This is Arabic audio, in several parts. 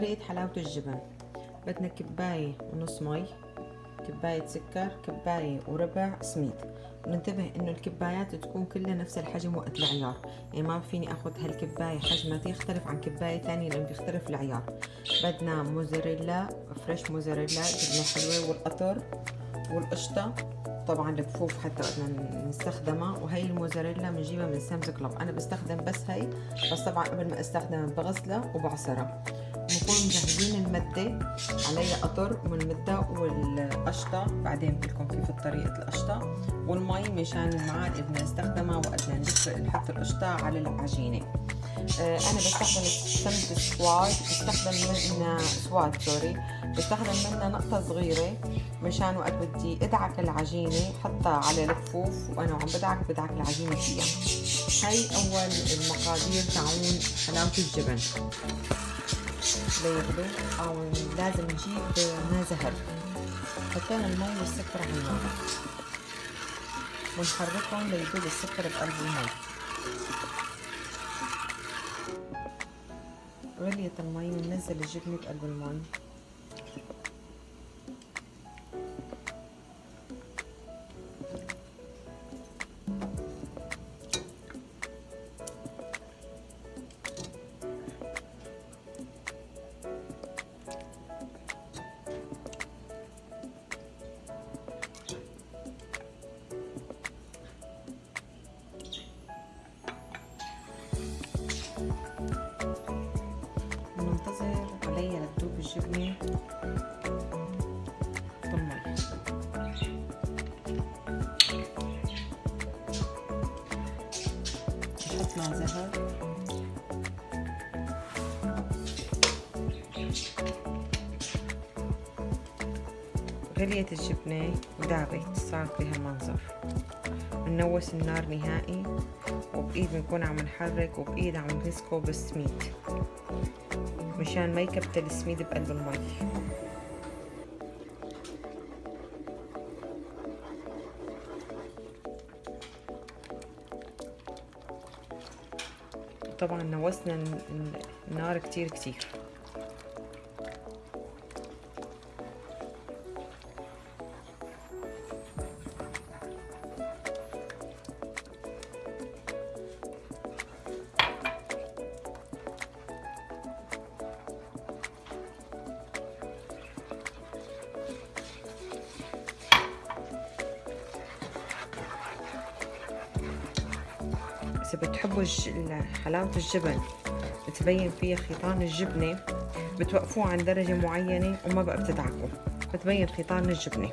طريقة حلاوة الجبن. بدنا كباية ونص مي كباية سكر كباية وربع سميد. وننتبه إنه الكبايات تكون كلها نفس الحجم وقت العيار. يعني ما فيني أخذ هالكباية حجمها يختلف عن كباية ثانية لأن بيختلف العيار. بدنا موزاريلا fresh موزاريلا جبنة حلوة والقطر والقشطة. طبعا الكفوف حتى بدنا نستخدمها. وهي الموزاريلا بنجيبها من Sam's Club. أنا بستخدم بس هي بس طبعا قبل ما أستخدمها بغسلها وبعصرها. بنكون مجهزين المدة عليها قطر من المدة والقشطة. بعدين لكم كيف طريقة القشطة والمي مشان المعاد بدنا نستخدمها وقت نحط القشطة على العجينة. آه، أنا بستخدم سمنة سواد. بستخدم منها سواد سوري بستخدم منها نقطة صغيرة مشان وقت بدي أدعك العجينة حطها على الكفوف وأنا عم بدعك بدعك العجينة فيها. هاي أول المقادير تاعون حلاوة الجبن. ليغلو أو لازم نجيب ماء زهر حطينا المي والسكر على النار. ونحركهم ليذوب السكر بقلب المي غليت المي وننزل الجبنة بقلب المي. الجبنة بالمي نحط مع زهر. غليت الجبنة ودابت صارت بهالمنظر ننوس النار نهائي وبإيد بنكون عم نحرك وبإيد عم نمسكه بالسميد مشان ما يكبتل السميد بقلب المي. طبعا نوسنا النار كتير كتير. إذا بتحبوا حلاوة الجبن بتبين فيها خيطان الجبنة بتوقفوه عند درجة معينة وما بقى بتدعكوا بتبين خيطان الجبنة.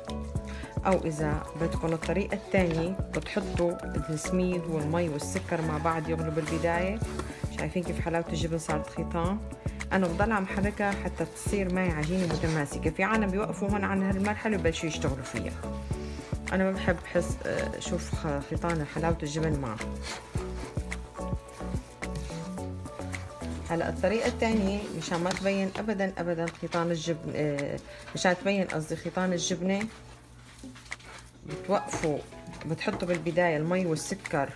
أو إذا بدكم الطريقة الثانية بتحطوا السميد والمي والسكر مع بعض يغلوا بالبداية. شايفين كيف حلاوة الجبن صارت خيطان؟ أنا بضل عم حركها حتى تصير معي عجينة متماسكة في عالم بيوقفوا هون عن هالمرحلة وبلشوا يشتغلوا فيها. أنا ما بحب حس شوف خيطان حلاوة الجبن معه. هلا الطريقة الثانية مشان ما تبين ابدا ابدا خيطان الجبن آه، مشان تبين قصدي خيطان الجبنة بتوقفوا بتحطوا بالبداية المي والسكر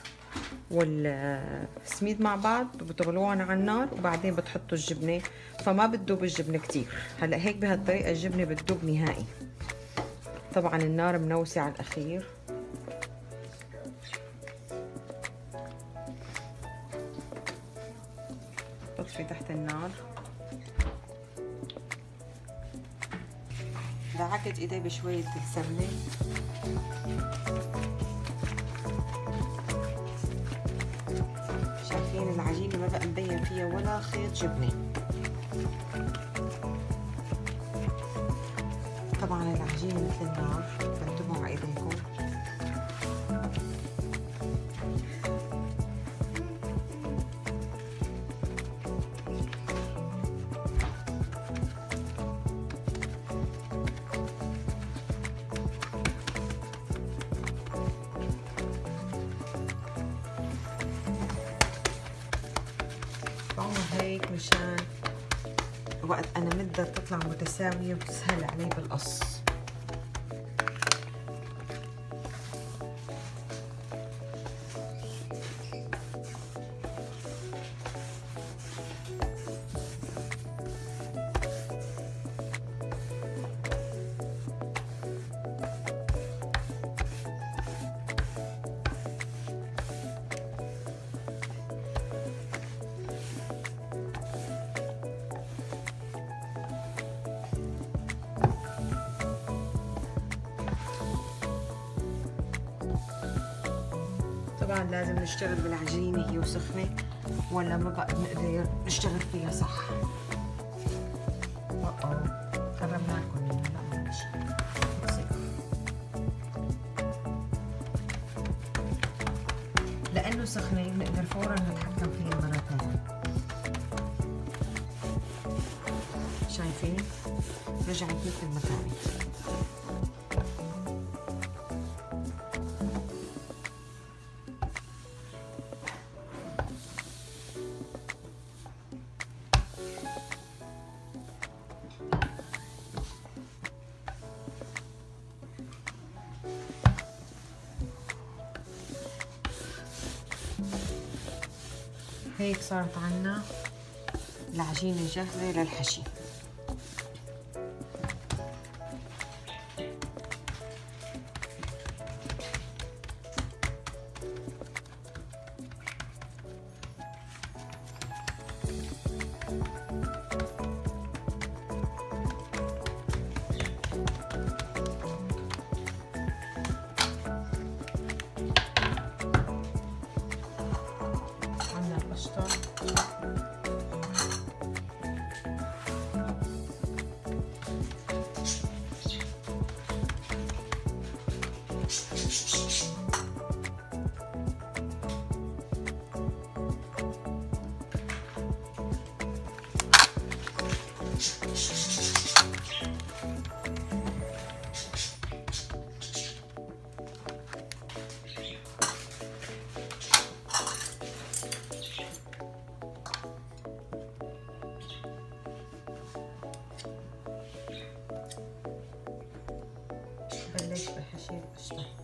والسميد مع بعض بتغلوهم على النار وبعدين بتحطوا الجبنة فما بتدوب الجبنة كتير. هلا هيك بهالطريقة الجبنة بتدوب نهائي. طبعا النار منوسة على الأخير. بطفي تحت النار. دعكت ايدي بشوية سمنة. شايفين العجينة ما بقى مبين فيها ولا خيط جبنة. طبعا العجينة مثل النار. أنا مقدر تطلع متساوية وتسهل علي بالقص. لازم نشتغل بالعجينة هي وسخنة ولا ما بقى نقدر نشتغل فيها صح. قربنا لكم لأنه سخنة بنقدر فورا نتحكم فيها مرة ثانية شايفين؟ رجعت مثل ما كانت. هيك صارت عنا العجينة جاهزة للحشي. بلش بحشي القشطة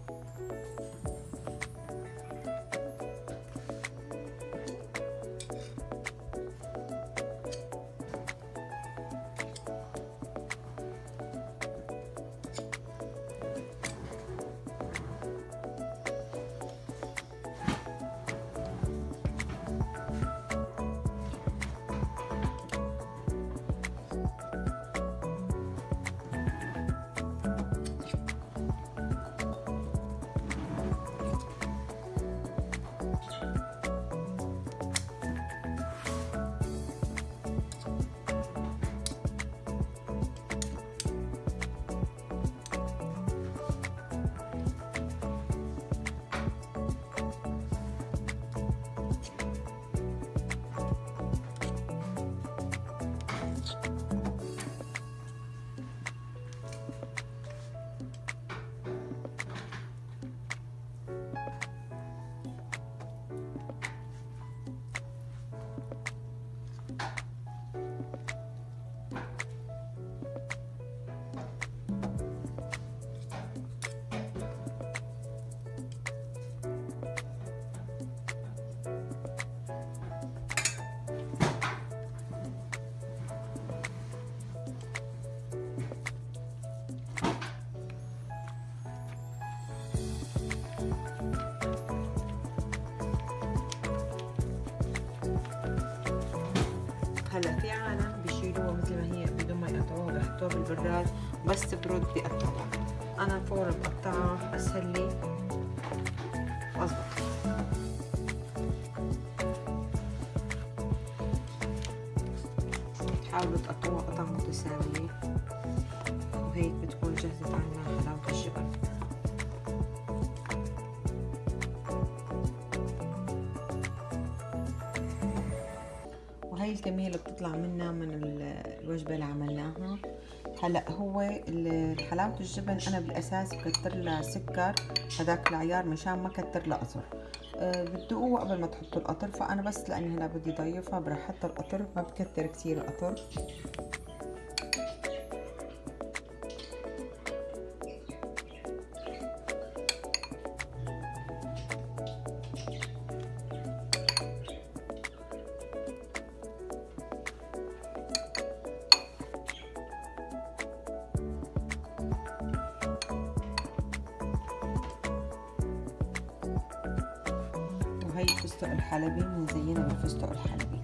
هلا في عالم بيشيلوها مثل ما هي بدون ما يقطعوها بحطوها بالبراد بس تبرد بيقطعوها أنا فورا بقطعها اسهل لي واظبط حاولوا تقطعوها قطع متساوية الكمية اللي بتطلع منا من الوجبة اللي عملناها. هلأ هو حلاوة الجبن أنا بالأساس بكتر لها سكر هداك العيار مشان ما كتر لها قطر أه بتدوقوه قبل ما تحطوا القطر فأنا بس لاني هلا بدي ضيفها برح أحط القطر ما بكتر كثير القطر وهي الفستق الحلبي مزينه بالفستق الحلبي